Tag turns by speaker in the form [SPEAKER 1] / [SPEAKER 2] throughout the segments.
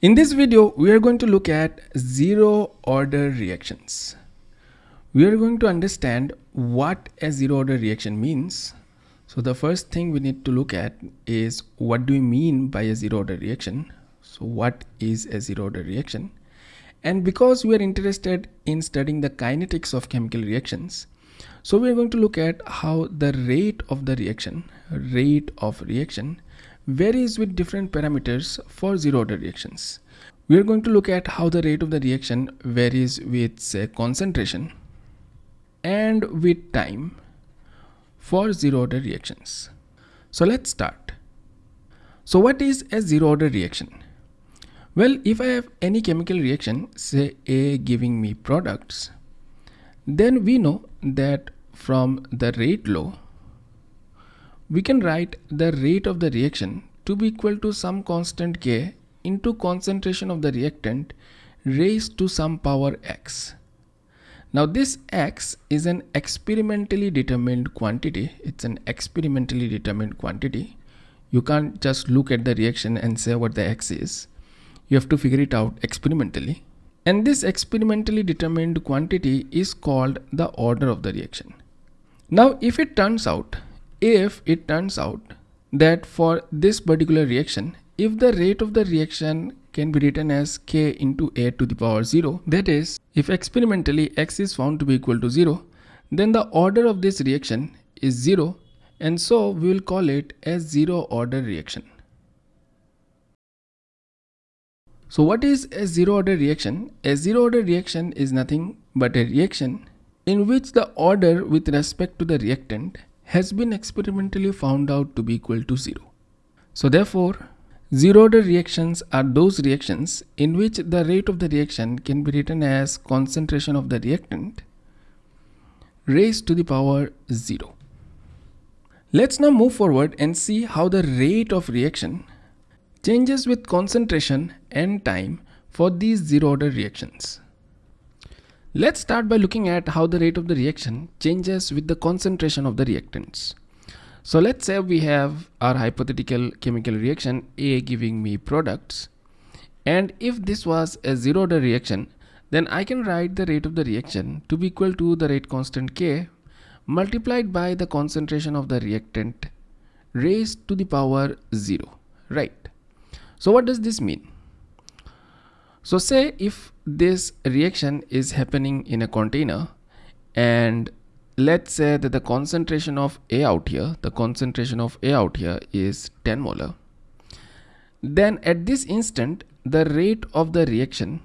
[SPEAKER 1] In this video, we are going to look at zero order reactions. We are going to understand what a zero order reaction means. So the first thing we need to look at is what do we mean by a zero order reaction? So what is a zero order reaction? And because we are interested in studying the kinetics of chemical reactions, so we are going to look at how the rate of the reaction, rate of reaction varies with different parameters for zero order reactions. We are going to look at how the rate of the reaction varies with say concentration and with time for zero order reactions. So let's start. So what is a zero order reaction? Well, if I have any chemical reaction, say A giving me products, then we know that from the rate law we can write the rate of the reaction to be equal to some constant K into concentration of the reactant raised to some power X. Now this X is an experimentally determined quantity. It's an experimentally determined quantity. You can't just look at the reaction and say what the X is. You have to figure it out experimentally. And this experimentally determined quantity is called the order of the reaction. Now if it turns out if it turns out that for this particular reaction if the rate of the reaction can be written as k into a to the power 0 that is if experimentally x is found to be equal to 0 then the order of this reaction is 0 and so we will call it a zero order reaction. So what is a zero order reaction? A zero order reaction is nothing but a reaction in which the order with respect to the reactant has been experimentally found out to be equal to 0. So therefore, zero order reactions are those reactions in which the rate of the reaction can be written as concentration of the reactant raised to the power 0. Let's now move forward and see how the rate of reaction changes with concentration and time for these zero order reactions. Let's start by looking at how the rate of the reaction changes with the concentration of the reactants. So let's say we have our hypothetical chemical reaction A giving me products. And if this was a zero order reaction then I can write the rate of the reaction to be equal to the rate constant K multiplied by the concentration of the reactant raised to the power 0 right? So what does this mean? So say if this reaction is happening in a container and let's say that the concentration of A out here, the concentration of A out here is 10 molar. Then at this instant, the rate of the reaction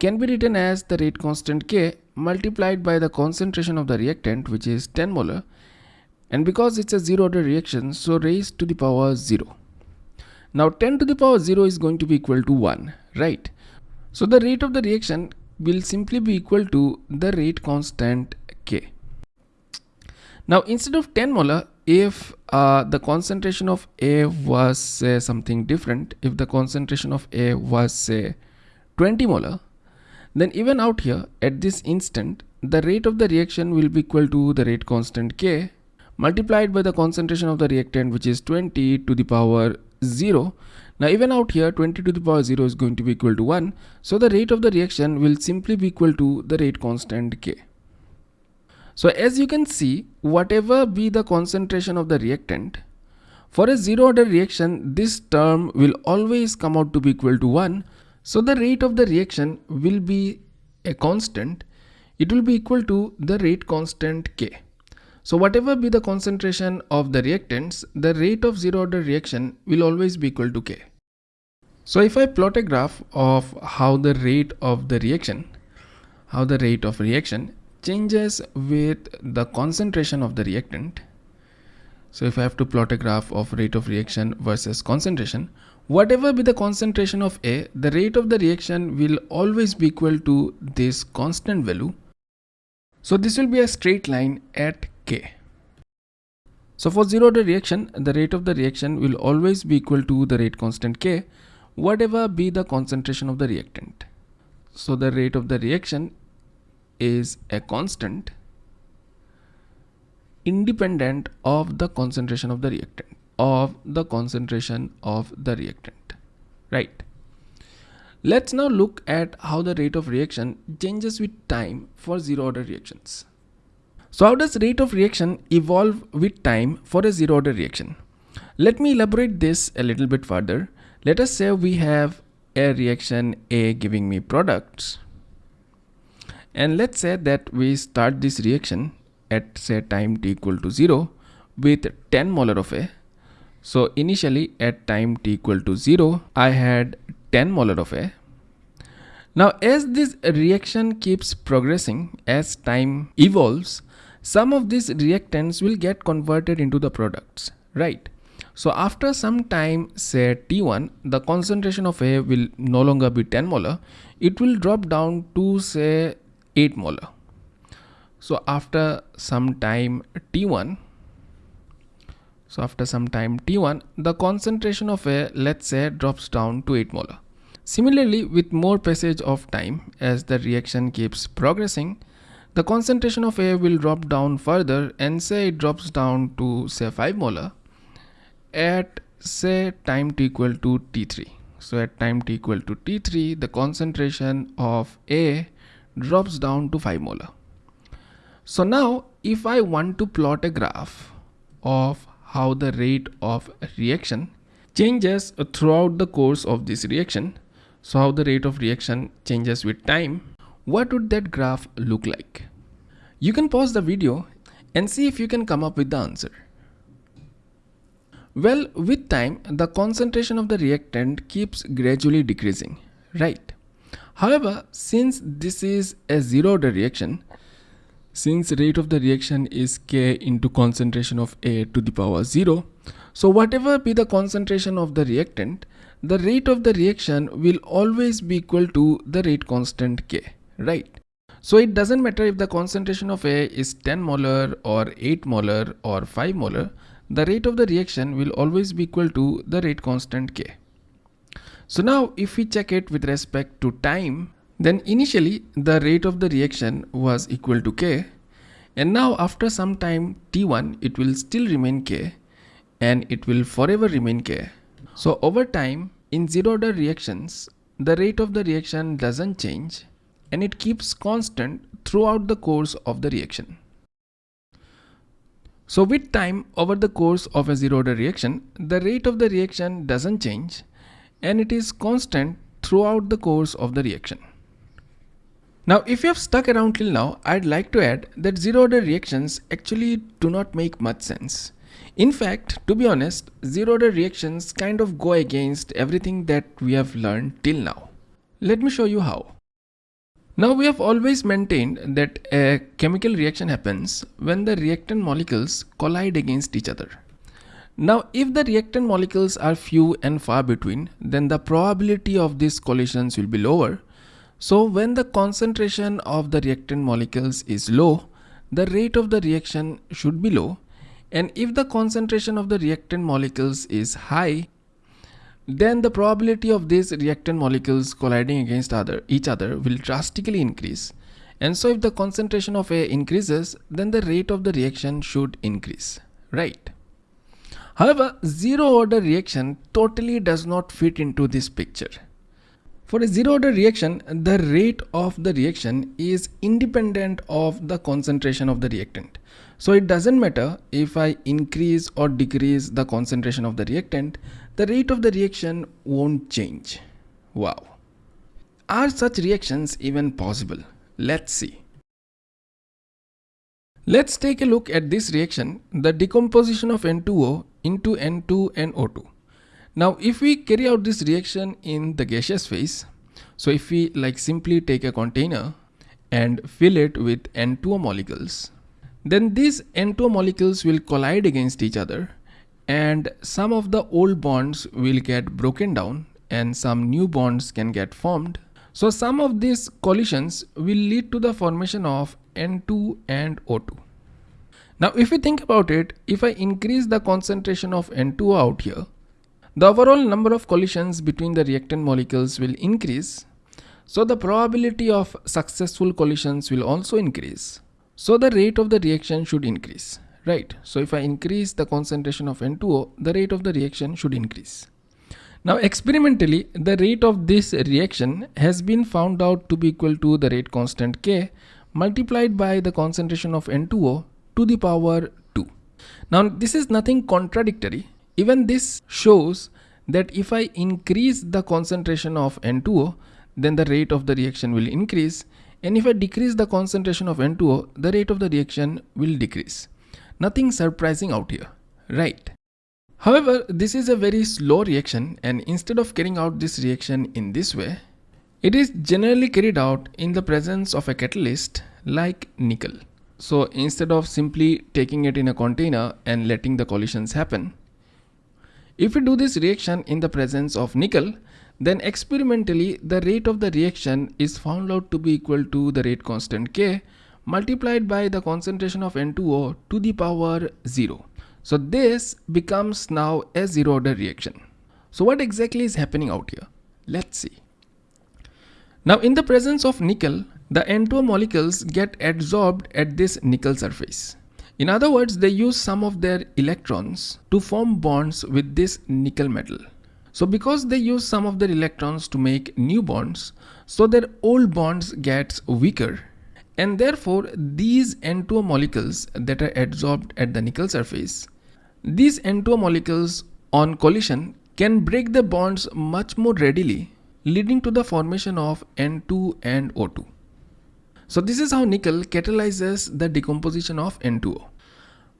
[SPEAKER 1] can be written as the rate constant K multiplied by the concentration of the reactant which is 10 molar and because it's a zero order reaction so raised to the power 0. Now 10 to the power 0 is going to be equal to 1 right so the rate of the reaction will simply be equal to the rate constant K. Now instead of 10 molar, if uh, the concentration of A was say something different, if the concentration of A was say 20 molar, then even out here at this instant, the rate of the reaction will be equal to the rate constant K multiplied by the concentration of the reactant which is 20 to the power 0 now even out here 20 to the power 0 is going to be equal to 1. So the rate of the reaction will simply be equal to the rate constant K. So as you can see whatever be the concentration of the reactant for a zero order reaction this term will always come out to be equal to 1. So the rate of the reaction will be a constant. It will be equal to the rate constant K. So whatever be the concentration of the reactants, the rate of zero order reaction will always be equal to K. So if I plot a graph of how the rate of the reaction, how the rate of reaction changes with the concentration of the reactant. So if I have to plot a graph of rate of reaction versus concentration, whatever be the concentration of A, the rate of the reaction will always be equal to this constant value. So this will be a straight line at. So for zero order reaction, the rate of the reaction will always be equal to the rate constant K whatever be the concentration of the reactant. So the rate of the reaction is a constant independent of the concentration of the reactant of the concentration of the reactant right Let's now look at how the rate of reaction changes with time for zero order reactions. So how does rate of reaction evolve with time for a zero order reaction? Let me elaborate this a little bit further. Let us say we have a reaction A giving me products and let's say that we start this reaction at say time t equal to 0 with 10 molar of A. So initially at time t equal to 0 I had 10 molar of A. Now as this reaction keeps progressing as time evolves some of these reactants will get converted into the products right? So after some time say T1 the concentration of A will no longer be 10 molar. It will drop down to say 8 molar. So after some time T1 so after some time T1 the concentration of A let's say drops down to 8 molar. Similarly with more passage of time as the reaction keeps progressing the concentration of A will drop down further and say it drops down to say 5 molar at say time t equal to T3. So at time t equal to T3 the concentration of A drops down to 5 molar. So now if I want to plot a graph of how the rate of reaction changes throughout the course of this reaction, so how the rate of reaction changes with time, what would that graph look like? You can pause the video and see if you can come up with the answer. Well, with time, the concentration of the reactant keeps gradually decreasing, right? However, since this is a zero order reaction, since rate of the reaction is K into concentration of A to the power 0, so whatever be the concentration of the reactant, the rate of the reaction will always be equal to the rate constant K, right? So it doesn't matter if the concentration of A is 10 molar or 8 molar or 5 molar, the rate of the reaction will always be equal to the rate constant K. So now if we check it with respect to time, then initially the rate of the reaction was equal to K and now after some time T1 it will still remain K and it will forever remain K. So over time in zero order reactions the rate of the reaction doesn't change and it keeps constant throughout the course of the reaction. So with time over the course of a zero order reaction, the rate of the reaction doesn't change and it is constant throughout the course of the reaction. Now if you have stuck around till now, I'd like to add that zero order reactions actually do not make much sense. In fact, to be honest, zero order reactions kind of go against everything that we have learned till now. Let me show you how. Now we have always maintained that a chemical reaction happens when the reactant molecules collide against each other. Now if the reactant molecules are few and far between then the probability of these collisions will be lower. So when the concentration of the reactant molecules is low the rate of the reaction should be low and if the concentration of the reactant molecules is high then the probability of these reactant molecules colliding against other, each other will drastically increase. And so if the concentration of A increases, then the rate of the reaction should increase, right? However, zero order reaction totally does not fit into this picture. For a zero order reaction, the rate of the reaction is independent of the concentration of the reactant. So it doesn't matter if I increase or decrease the concentration of the reactant, the rate of the reaction won't change. Wow. Are such reactions even possible? Let's see. Let's take a look at this reaction, the decomposition of N2O into N2 and O2. Now if we carry out this reaction in the gaseous phase, so if we like simply take a container and fill it with N2O molecules, then these N2O molecules will collide against each other and some of the old bonds will get broken down and some new bonds can get formed. So some of these collisions will lead to the formation of N2 and O2. Now if you think about it, if I increase the concentration of N2O out here, the overall number of collisions between the reactant molecules will increase. So the probability of successful collisions will also increase. So the rate of the reaction should increase right so if I increase the concentration of N2O the rate of the reaction should increase Now experimentally, the rate of this reaction has been found out to be equal to the rate constant K multiplied by the concentration of N2O to the power 2. Now this is nothing contradictory. Even this shows that if I increase the concentration of N2O, then the rate of the reaction will increase and if I decrease the concentration of N2O, the rate of the reaction will decrease. Nothing surprising out here, right? However, this is a very slow reaction and instead of carrying out this reaction in this way, it is generally carried out in the presence of a catalyst like nickel. So instead of simply taking it in a container and letting the collisions happen, if we do this reaction in the presence of nickel, then experimentally the rate of the reaction is found out to be equal to the rate constant K multiplied by the concentration of N2O to the power 0. So this becomes now a zero order reaction. So what exactly is happening out here? Let's see. Now in the presence of nickel, the N2O molecules get adsorbed at this nickel surface. In other words, they use some of their electrons to form bonds with this nickel metal. So because they use some of their electrons to make new bonds, so their old bonds gets weaker and therefore these N2O molecules that are adsorbed at the nickel surface, these N2O molecules on collision can break the bonds much more readily leading to the formation of N2 and O2. So this is how nickel catalyzes the decomposition of N2O.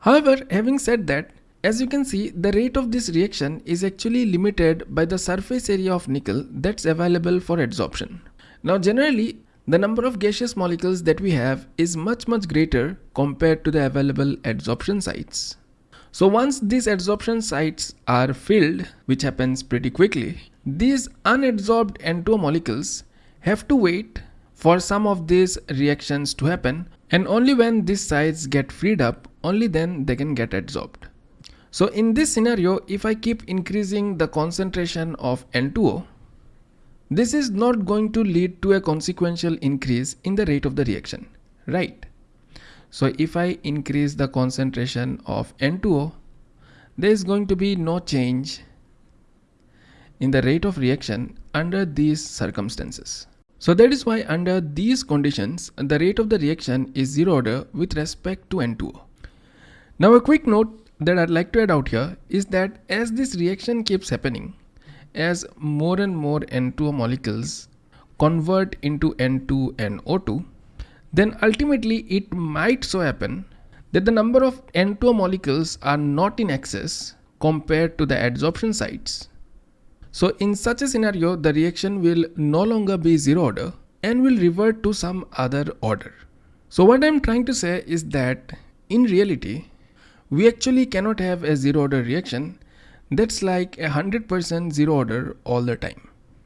[SPEAKER 1] However, having said that, as you can see, the rate of this reaction is actually limited by the surface area of nickel that's available for adsorption. Now generally, the number of gaseous molecules that we have is much much greater compared to the available adsorption sites. So once these adsorption sites are filled, which happens pretty quickly, these unadsorbed N2 molecules have to wait for some of these reactions to happen and only when these sites get freed up, only then they can get adsorbed. So in this scenario, if I keep increasing the concentration of N2O, this is not going to lead to a consequential increase in the rate of the reaction, right? So if I increase the concentration of N2O, there is going to be no change in the rate of reaction under these circumstances. So that is why under these conditions, the rate of the reaction is zero order with respect to N2O. Now a quick note that I'd like to add out here is that as this reaction keeps happening, as more and more N2O molecules convert into N2 and O2, then ultimately it might so happen that the number of N2O molecules are not in excess compared to the adsorption sites. So in such a scenario, the reaction will no longer be zero order and will revert to some other order. So what I'm trying to say is that in reality, we actually cannot have a zero order reaction that's like a 100% zero order all the time.